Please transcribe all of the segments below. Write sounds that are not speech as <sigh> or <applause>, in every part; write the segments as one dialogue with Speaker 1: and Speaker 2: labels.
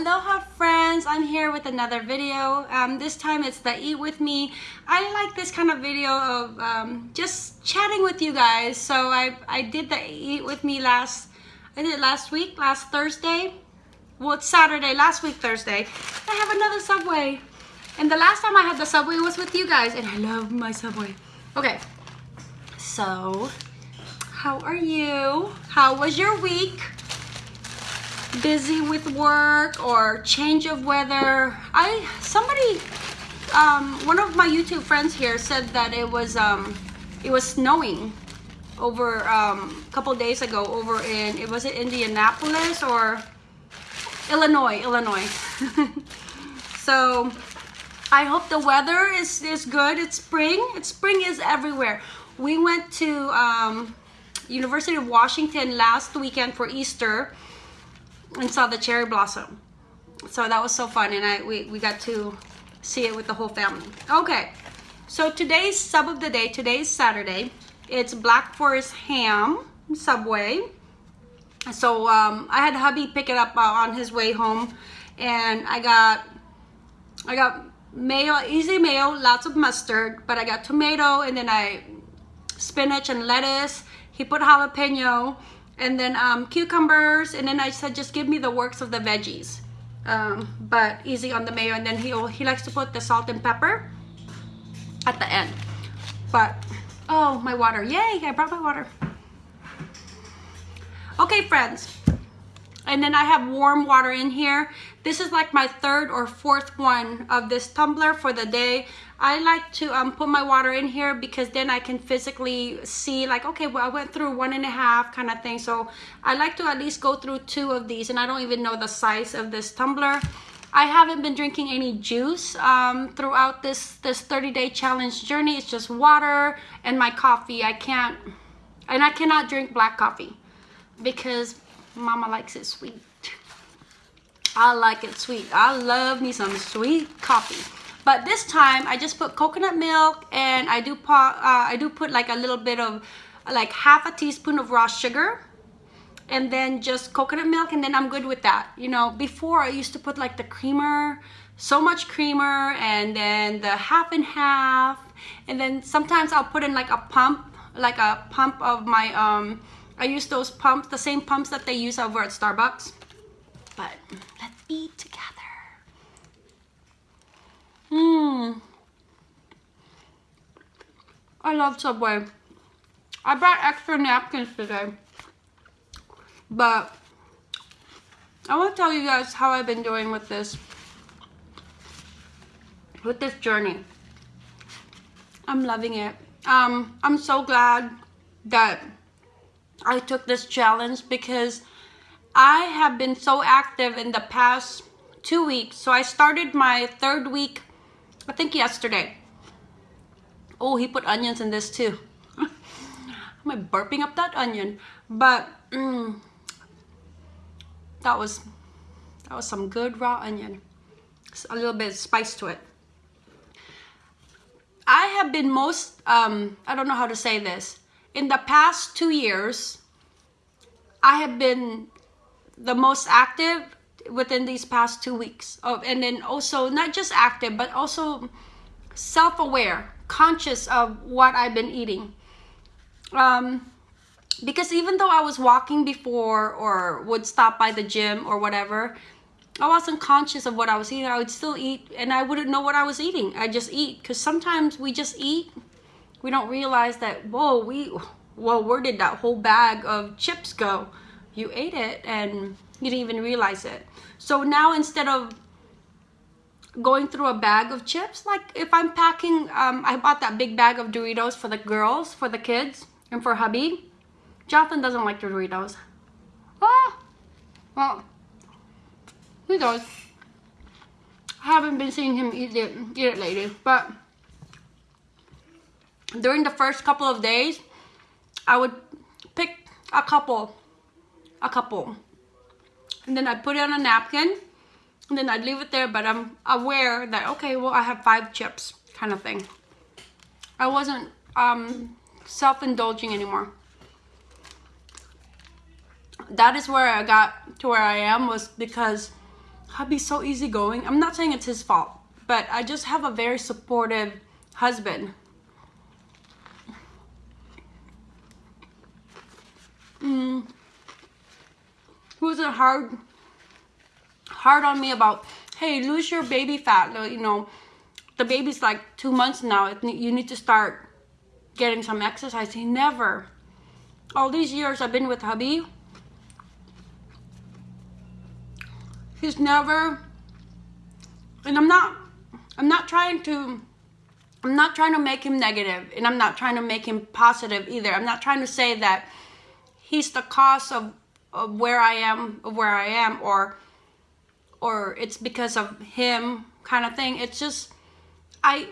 Speaker 1: Aloha friends, I'm here with another video. Um, this time it's the eat with me. I like this kind of video of um, just chatting with you guys. So I, I did the eat with me last, I did last week, last Thursday. Well, it's Saturday, last week Thursday. I have another Subway. And the last time I had the Subway was with you guys and I love my Subway. Okay, so how are you? How was your week? Busy with work or change of weather. I somebody um, one of my YouTube friends here said that it was um, it was snowing over um, a couple days ago over in it was it Indianapolis or Illinois, Illinois. <laughs> so I hope the weather is is good. It's spring. It's spring is everywhere. We went to um, University of Washington last weekend for Easter and saw the cherry blossom. So that was so fun and I we, we got to see it with the whole family. Okay, so today's sub of the day, today's Saturday. It's Black Forest Ham Subway. So um, I had hubby pick it up uh, on his way home and I got I got mayo, easy mayo, lots of mustard, but I got tomato and then I spinach and lettuce. He put jalapeno and then um, cucumbers and then I said just give me the works of the veggies. Um, but easy on the mayo and then he he likes to put the salt and pepper at the end. But oh my water. Yay I brought my water. Okay friends. And then I have warm water in here. This is like my third or fourth one of this tumbler for the day I like to um, put my water in here because then I can physically see like, okay, well, I went through one and a half kind of thing. So I like to at least go through two of these and I don't even know the size of this tumbler. I haven't been drinking any juice um, throughout this, this 30 day challenge journey. It's just water and my coffee. I can't, and I cannot drink black coffee because mama likes it sweet. I like it sweet. I love me some sweet coffee. But this time I just put coconut milk and I do uh, I do put like a little bit of like half a teaspoon of raw sugar and then just coconut milk and then I'm good with that. You know, before I used to put like the creamer, so much creamer and then the half and half and then sometimes I'll put in like a pump, like a pump of my, um, I use those pumps, the same pumps that they use over at Starbucks. But let's eat together. Mmm. I love Subway. I brought extra napkins today. But I want to tell you guys how I've been doing with this with this journey. I'm loving it. Um, I'm so glad that I took this challenge because I have been so active in the past two weeks. So I started my third week I think yesterday. Oh, he put onions in this too. <laughs> Am I burping up that onion? But mm, that was that was some good raw onion. a little bit of spice to it. I have been most, um, I don't know how to say this. In the past two years, I have been the most active within these past two weeks. Of and then also not just active but also self-aware conscious of what I've been eating. Um, because even though I was walking before or would stop by the gym or whatever I wasn't conscious of what I was eating. I would still eat and I wouldn't know what I was eating. I just eat because sometimes we just eat we don't realize that whoa we well where did that whole bag of chips go? You ate it and you didn't even realize it. So now instead of going through a bag of chips, like if I'm packing, um, I bought that big bag of Doritos for the girls, for the kids, and for hubby. Jonathan doesn't like the Doritos. Ah, well, he does. I haven't been seeing him eat it, eat it lately, but during the first couple of days, I would pick a couple, a couple, and then I put it on a napkin and then I'd leave it there but I'm aware that okay well I have five chips kind of thing I wasn't um, self-indulging anymore that is where I got to where I am was because hubby's so easygoing. I'm not saying it's his fault, but I just have a very supportive husband. Mm. Who's a hard, hard on me about, hey, lose your baby fat. You know, the baby's like two months now. You need to start getting some exercise. He never. All these years I've been with hubby, he's never, and I'm not, I'm not trying to, I'm not trying to make him negative, and I'm not trying to make him positive either. I'm not trying to say that he's the cause of where I am, where I am, or, or it's because of him kind of thing. It's just, I,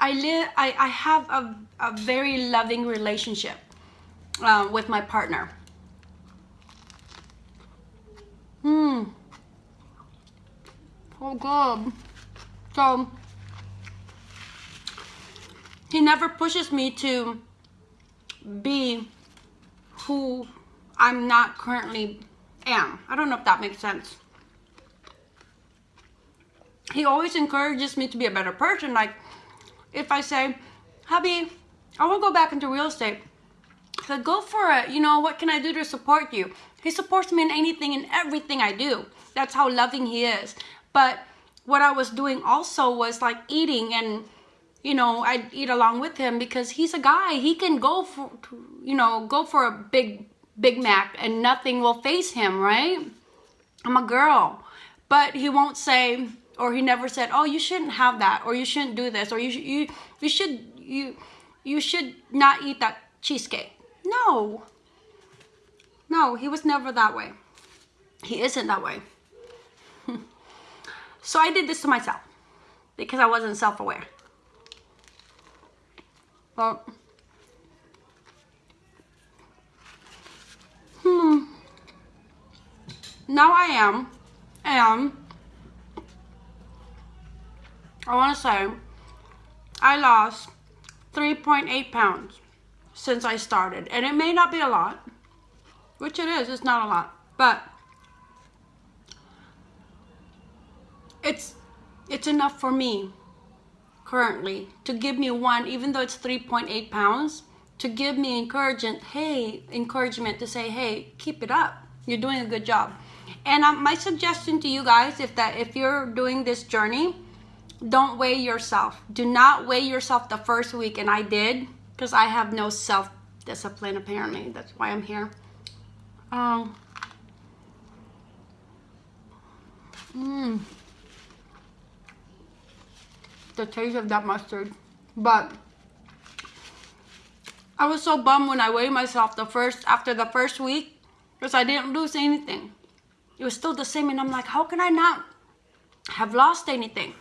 Speaker 1: I live, I, I have a, a very loving relationship uh, with my partner. Hmm. Oh God. So, he never pushes me to be who I'm not currently am. I don't know if that makes sense. He always encourages me to be a better person. Like, if I say, hubby, I want to go back into real estate. So go for it. You know, what can I do to support you? He supports me in anything and everything I do. That's how loving he is. But what I was doing also was like eating and, you know, I'd eat along with him because he's a guy. He can go for, you know, go for a big, Big Mac and nothing will face him, right? I'm a girl. But he won't say, or he never said, "Oh, you shouldn't have that," or "You shouldn't do this," or "You should you you should you you should not eat that cheesecake." No. No, he was never that way. He isn't that way. <laughs> so I did this to myself because I wasn't self-aware. Well, hmm. Now I am, and I want to say I lost 3.8 pounds since I started. And it may not be a lot, which it is, it's not a lot, but it's it's enough for me currently to give me one, even though it's 3.8 pounds, to give me encouragement, hey, encouragement to say, hey, keep it up. You're doing a good job. And um, my suggestion to you guys, if that if you're doing this journey, don't weigh yourself. Do not weigh yourself the first week. And I did because I have no self-discipline apparently. That's why I'm here. Um, mm, the taste of that mustard. But I was so bummed when I weighed myself the first after the first week because I didn't lose anything. It was still the same and I'm like, how can I not have lost anything?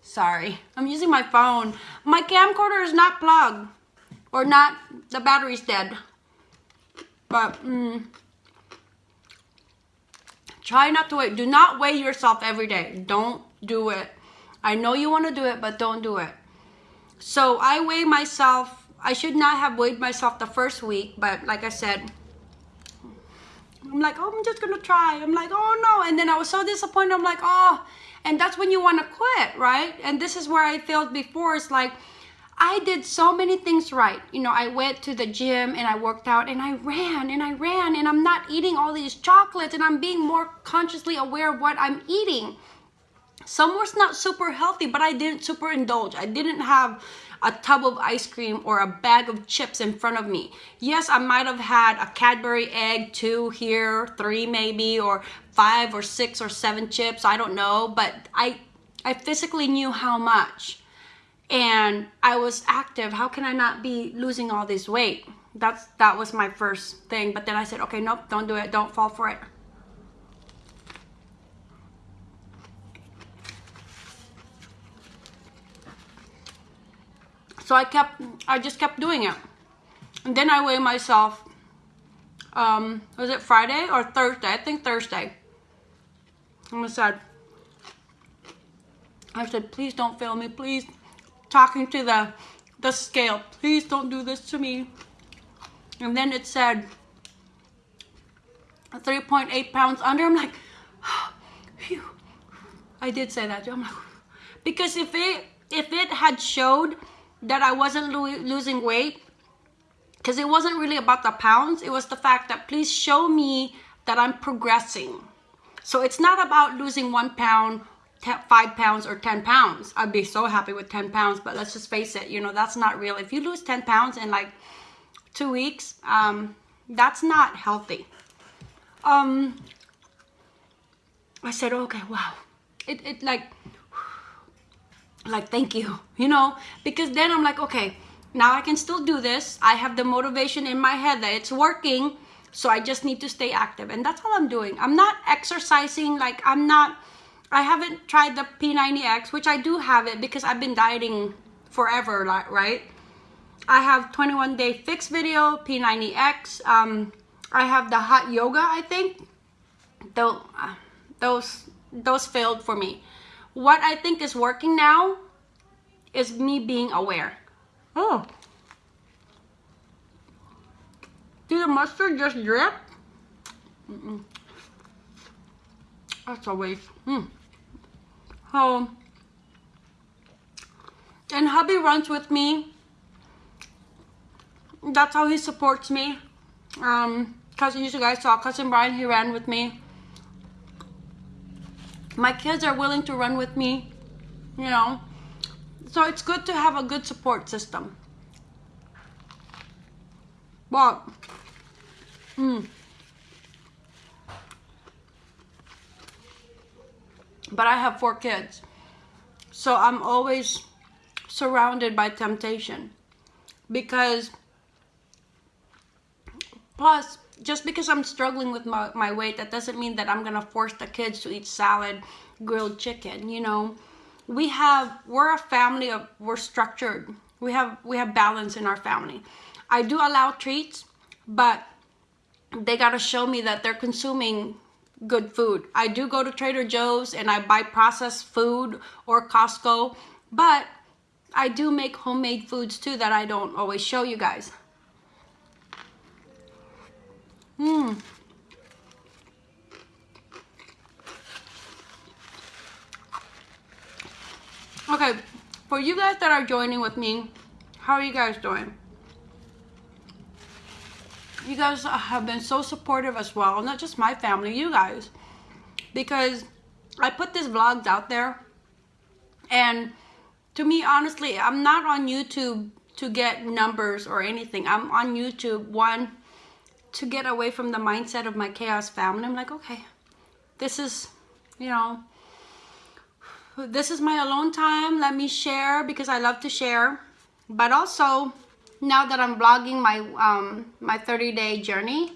Speaker 1: Sorry, I'm using my phone. My camcorder is not plugged or not, the battery's dead. But, mm, try not to weigh. Do not weigh yourself every day. Don't do it. I know you want to do it, but don't do it. So I weigh myself. I should not have weighed myself the first week, but like I said, I'm like, oh, I'm just to try. I'm like, oh no. And then I was so disappointed. I'm like, oh, and that's when you want to quit, right? And this is where I failed before. It's like, I did so many things right. You know, I went to the gym and I worked out and I ran and I ran and I'm not eating all these chocolates and I'm being more consciously aware of what I'm eating. Some was not super healthy, but I didn't super indulge. I didn't have a tub of ice cream or a bag of chips in front of me. Yes, I might have had a Cadbury egg, two here, three maybe, or five or six or seven chips, I don't know, but I, I physically knew how much. And I was active. How can I not be losing all this weight? That's That was my first thing. But then I said, okay, nope, don't do it. Don't fall for it. So I kept, I just kept doing it. And then I weigh myself, um, was it Friday or Thursday? I think Thursday. And I said, I said, please don't fail me, please. Talking to the, the scale, please don't do this to me. And then it said 3.8 pounds under. I'm like, <sighs> phew. I did say that. I'm like, because if it if it had showed that I wasn't lo losing weight, because it wasn't really about the pounds, it was the fact that please show me that I'm progressing. So it's not about losing one pound, five pounds, or 10 pounds. I'd be so happy with 10 pounds, but let's just face it, you know, that's not real. If you lose 10 pounds in like two weeks, um, that's not healthy. Um, I said, okay, wow. It, it like, like, thank you, <laughs> you know, because then I'm like, okay, now I can still do this. I have the motivation in my head that it's working. So I just need to stay active. And that's all I'm doing. I'm not exercising. Like I'm not, I haven't tried the P90X, which I do have it because I've been dieting forever, like right? I have 21 day fix video, P90X. Um, I have the hot yoga, I think. Those, those, those failed for me. What I think is working now is me being aware. Oh. Did the mustard just drip? Mm -mm. That's a waste. Mm. Oh. And hubby runs with me. That's how he supports me. Um, cousin, you guys saw cousin Brian, he ran with me. My kids are willing to run with me, you know. So it's good to have a good support system. But, mm, but I have four kids. So I'm always surrounded by temptation. Because, plus, just because I'm struggling with my, my weight, that doesn't mean that I'm going to force the kids to eat salad, grilled chicken, you know? We have we're a family of we're structured. We have we have balance in our family. I do allow treats but they got to show me that they're consuming good food. I do go to trader joe's and i buy processed food or costco but i do make homemade foods too that i don't always show you guys Mmm. Okay, for you guys that are joining with me, how are you guys doing? You guys have been so supportive as well, not just my family, you guys. Because I put these vlogs out there and to me, honestly, I'm not on YouTube to get numbers or anything. I'm on YouTube, one, to get away from the mindset of my chaos family. I'm like, okay, this is, you know, this is my alone time. Let me share because I love to share. But also, now that I'm vlogging my, um, my 30 day journey,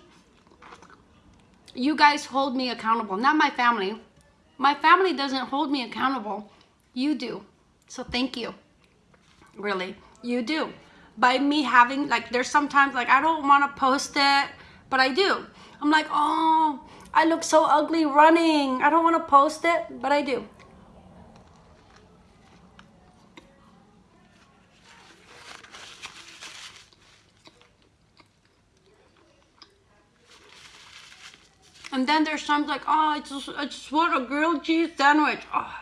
Speaker 1: you guys hold me accountable, not my family. My family doesn't hold me accountable. You do. So thank you. Really, you do. By me having, like, there's sometimes, like, I don't want to post it, but I do. I'm like, oh, I look so ugly running. I don't want to post it, but I do. And then there's times like, oh, I just, I just want a grilled cheese sandwich. Oh,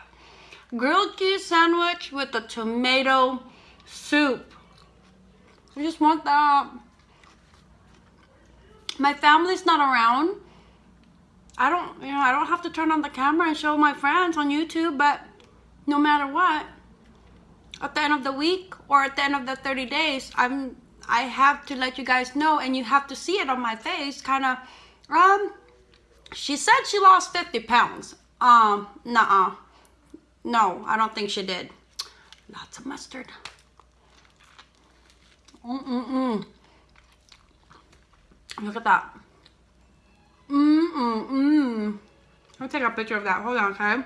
Speaker 1: grilled cheese sandwich with a tomato soup. I just want that. My family's not around. I don't, you know, I don't have to turn on the camera and show my friends on YouTube, but no matter what, at the end of the week or at the end of the 30 days, I'm, I have to let you guys know and you have to see it on my face, kind of, um, she said she lost 50 pounds. Um, nuh-uh. No, I don't think she did. Lots of mustard. Mm-mm-mm. Look at that. Mm-mm-mm. Mm. I'll take a picture of that. Hold on, okay?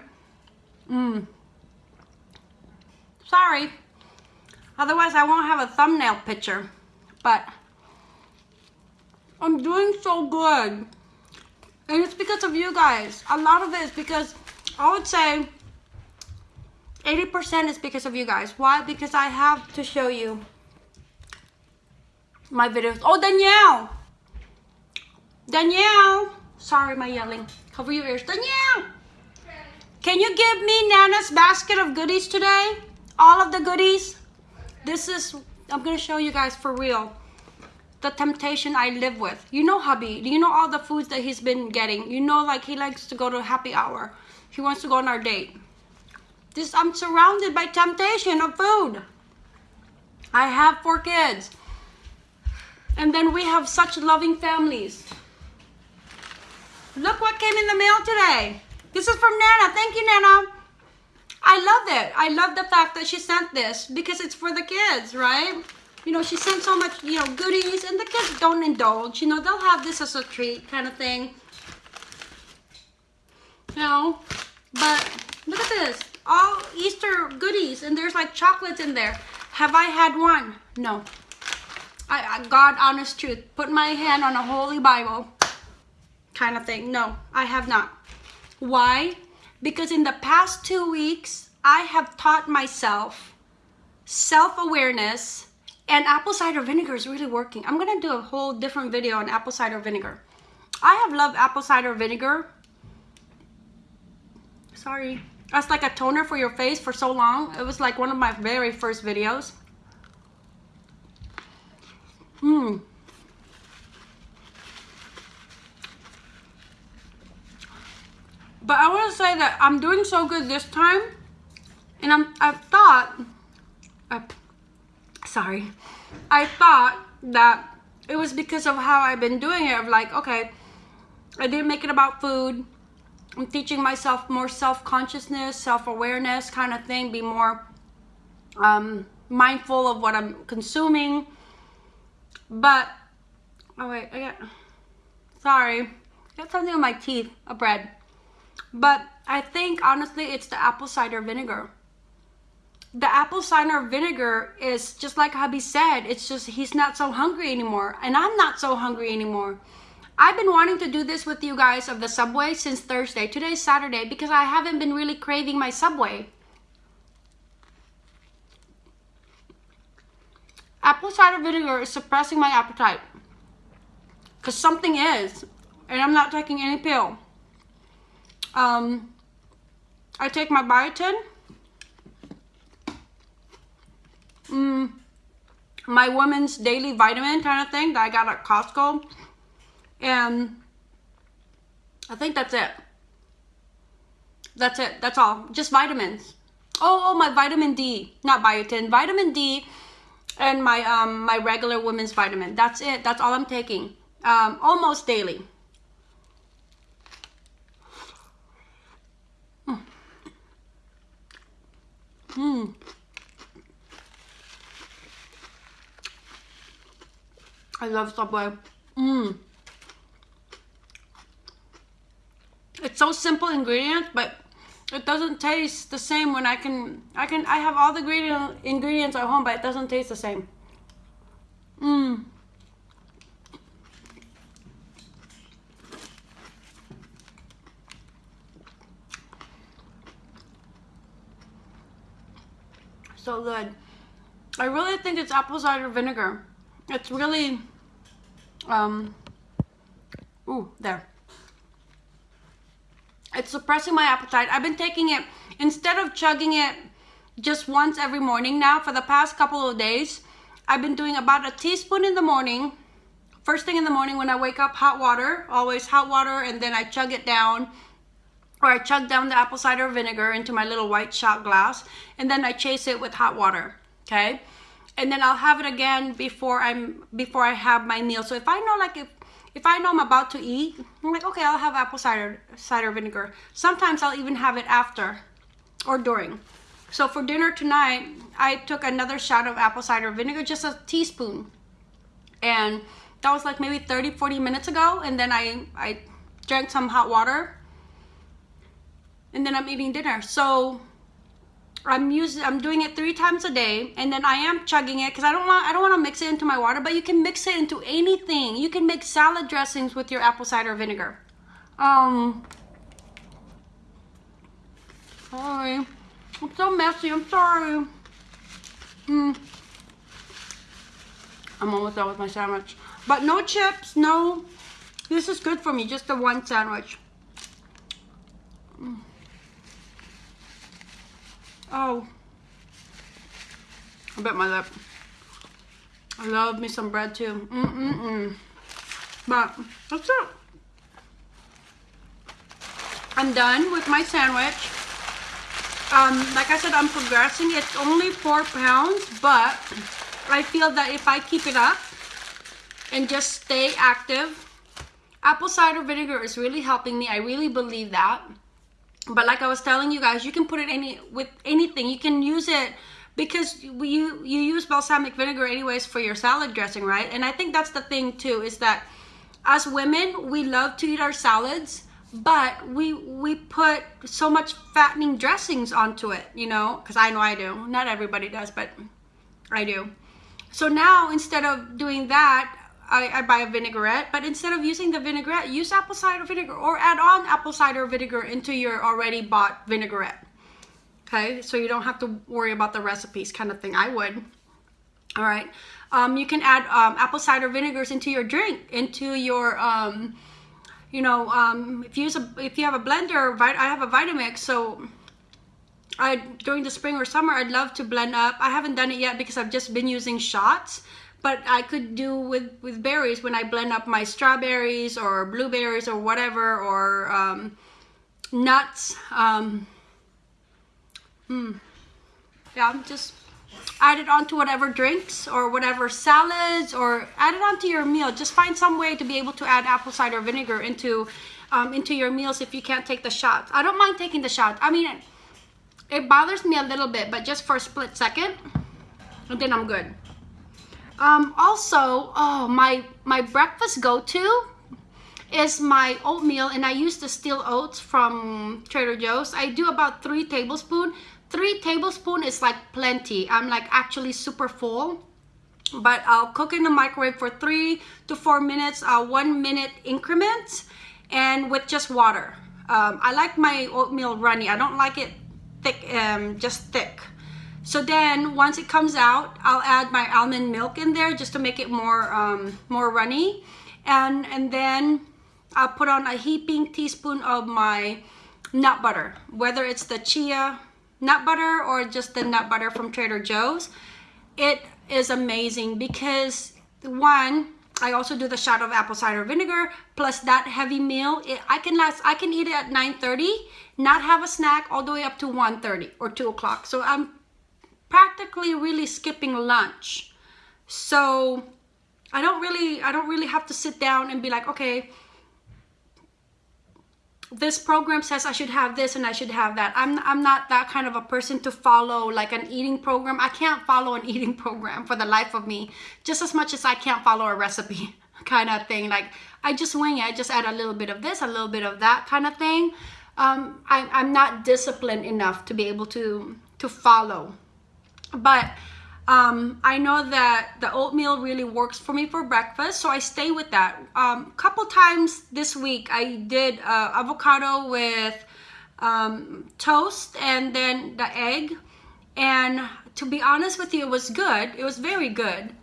Speaker 1: Mmm. Sorry. Otherwise, I won't have a thumbnail picture. But I'm doing so good. And it's because of you guys. A lot of it is because I would say 80% is because of you guys. Why? Because I have to show you my videos. Oh, Danielle! Danielle! Sorry, my yelling. Cover your ears. Danielle! Can you give me Nana's basket of goodies today? All of the goodies? This is, I'm gonna show you guys for real. The temptation I live with. You know hubby, Do you know all the foods that he's been getting. You know like he likes to go to happy hour. He wants to go on our date. This, I'm surrounded by temptation of food. I have four kids. And then we have such loving families. Look what came in the mail today. This is from Nana. Thank you, Nana. I love it. I love the fact that she sent this because it's for the kids, right? You know, she sent so much, you know, goodies and the kids don't indulge. You know, they'll have this as a treat kind of thing. You know, but look at this. All Easter goodies and there's like chocolates in there. Have I had one? No. I, I God, honest truth. Put my hand on a holy Bible kind of thing. No, I have not. Why? Because in the past two weeks, I have taught myself self-awareness and apple cider vinegar is really working. I'm to do a whole different video on apple cider vinegar. I have loved apple cider vinegar. Sorry. That's like a toner for your face for so long. It was like one of my very first videos. Mmm. But I want to say that I'm doing so good this time. And I'm, I thought, sorry, I thought that it was because of how I've been doing it. Of like, okay, I didn't make it about food. I'm teaching myself more self-consciousness, self-awareness kind of thing. Be more um, mindful of what I'm consuming. But, oh wait, I got, sorry. I got something on my teeth, a bread. But I think honestly it's the apple cider vinegar. The apple cider vinegar is just like hubby said, it's just he's not so hungry anymore. And I'm not so hungry anymore. I've been wanting to do this with you guys of the Subway since Thursday. Today's Saturday because I haven't been really craving my Subway. Apple cider vinegar is suppressing my appetite. Because something is. And I'm not taking any pill. Um, I take my biotin. Mm, my woman's daily vitamin kind of thing that I got at Costco. And I think that's it. That's it. That's all. Just vitamins. Oh, oh, my vitamin D. Not biotin. Vitamin D and my um my regular women's vitamin. That's it. That's all I'm taking. Um, almost daily. Mmm. I love Subway. Mmm. It's so simple ingredients, but it doesn't taste the same when I can, I can, I have all the ingredient, ingredients at home, but it doesn't taste the same. Mmm. So good. I really think it's apple cider vinegar. It's really, um, ooh, there. It's suppressing my appetite. I've been taking it, instead of chugging it just once every morning now, for the past couple of days, I've been doing about a teaspoon in the morning. First thing in the morning when I wake up, hot water, always hot water, and then I chug it down or I chug down the apple cider vinegar into my little white shot glass and then I chase it with hot water, okay? And then I'll have it again before I'm before I have my meal. So if I know like if if I know I'm about to eat, I'm like, okay, I'll have apple cider cider vinegar. Sometimes I'll even have it after or during. So for dinner tonight, I took another shot of apple cider vinegar, just a teaspoon. And that was like maybe 30, 40 minutes ago. And then I, I drank some hot water and then I'm eating dinner. So I'm using I'm doing it three times a day and then I am chugging it because I don't want I don't want to mix it into my water but you can mix it into anything you can make salad dressings with your apple cider vinegar um sorry I'm so messy I'm sorry mm. I'm almost done with my sandwich but no chips no This is good for me, just the one sandwich. Oh. I bit my lip. I love me some bread too. Mm-mm-mm. But that's it. I'm done with my sandwich. Um, like I said, I'm progressing. It's only four pounds, but I feel that if I keep it up and just stay active, apple cider vinegar is really helping me. I really believe that. But like I was telling you guys, you can put it any with anything. You can use it because you you use balsamic vinegar anyways for your salad dressing, right? And I think that's the thing too is that as women, we love to eat our salads, but we we put so much fattening dressings onto it, you know, because I know I do. Not everybody does, but I do. So now instead of doing that, I, I, buy a vinaigrette, but instead of using the vinaigrette, use apple cider vinegar or add on apple cider vinegar into your already bought vinaigrette. Okay, so you don't have to worry about the recipes kind of thing. I would. All right. Um, you can add um, apple cider vinegars into your drink, into your, um, you know, um, if you use a, if you have a blender, I have a Vitamix, so I during the spring or summer, I'd love to blend up. I haven't done it yet because I've just been using shots but I could do with with berries when I blend up my strawberries or blueberries or whatever or um, nuts um, hmm. yeah just add it onto whatever drinks or whatever salads or add it onto your meal just find some way to be able to add apple cider vinegar into um, into your meals if you can't take the shot. I don't mind taking the shot. I mean it bothers me a little bit but just for a split second and then I'm good um, also, oh, my, my breakfast go-to is my oatmeal and I use the steel oats from Trader Joe's. I do about three tablespoons. Three tablespoons is like plenty. I'm like actually super full. But I'll cook in the microwave for three to four minutes, uh, one minute increments and with just water. Um, I like my oatmeal runny. I don't like it thick, um, just thick. So then once it comes out, I'll add my almond milk in there just to make it more um, more runny. And, and then I'll put on a heaping teaspoon of my nut butter, whether it's the chia nut butter or just the nut butter from Trader Joe's. It is amazing because one, I also do the shot of apple cider vinegar plus that heavy meal. It, I can last, I can eat it at 9.30, not have a snack all the way up to 1.30 or 2 o'clock. So I'm practically really skipping lunch. So I don't really, I don't really have to sit down and be like, okay, this program says I should have this and I should have that. I'm, I'm not that kind of a person to follow like an eating program. I can't follow an <laughs> eating program for the life of me, just as much as I can't follow a recipe <laughs> kind of thing. Like I just wing it. I just add a little bit of this, a little bit of that kind of thing. Um, I, I'm not disciplined enough to be able to, to follow but um, I know that the oatmeal really works for me for breakfast, so I stay with that. A um, couple times this week, I did uh, avocado with um, toast and then the egg. And to be honest with you, it was good. It was very good.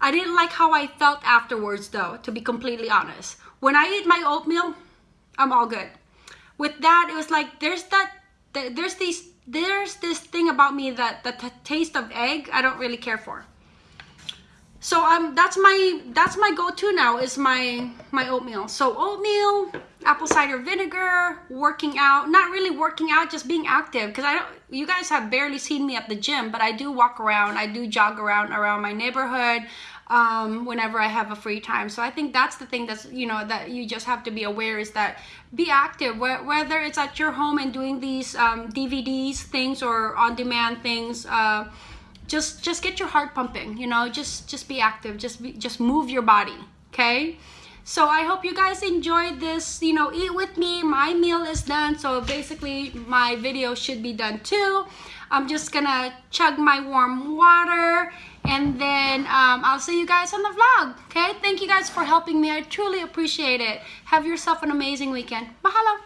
Speaker 1: I didn't like how I felt afterwards though, to be completely honest. When I eat my oatmeal, I'm all good. With that, it was like, there's that, there's these there's this thing about me that the taste of egg I don't really care for. So um that's my that's my go-to now is my my oatmeal. So oatmeal apple cider vinegar working out not really working out just being active. Because I don't you guys have barely seen me at the gym but I do walk around I do jog around around my neighborhood um, whenever I have a free time. So I think that's the thing that's, you know, that you just have to be aware is that be active, whether it's at your home and doing these um, DVDs things or on-demand things, uh, just just get your heart pumping, you know, just just be active, just be, just move your body, okay? So I hope you guys enjoyed this, you know, eat with me. My meal is done. So basically my video should be done too. I'm just gonna chug my warm water and then um, I'll see you guys on the vlog. Okay, thank you guys for helping me. I truly appreciate it. Have yourself an amazing weekend. Mahalo.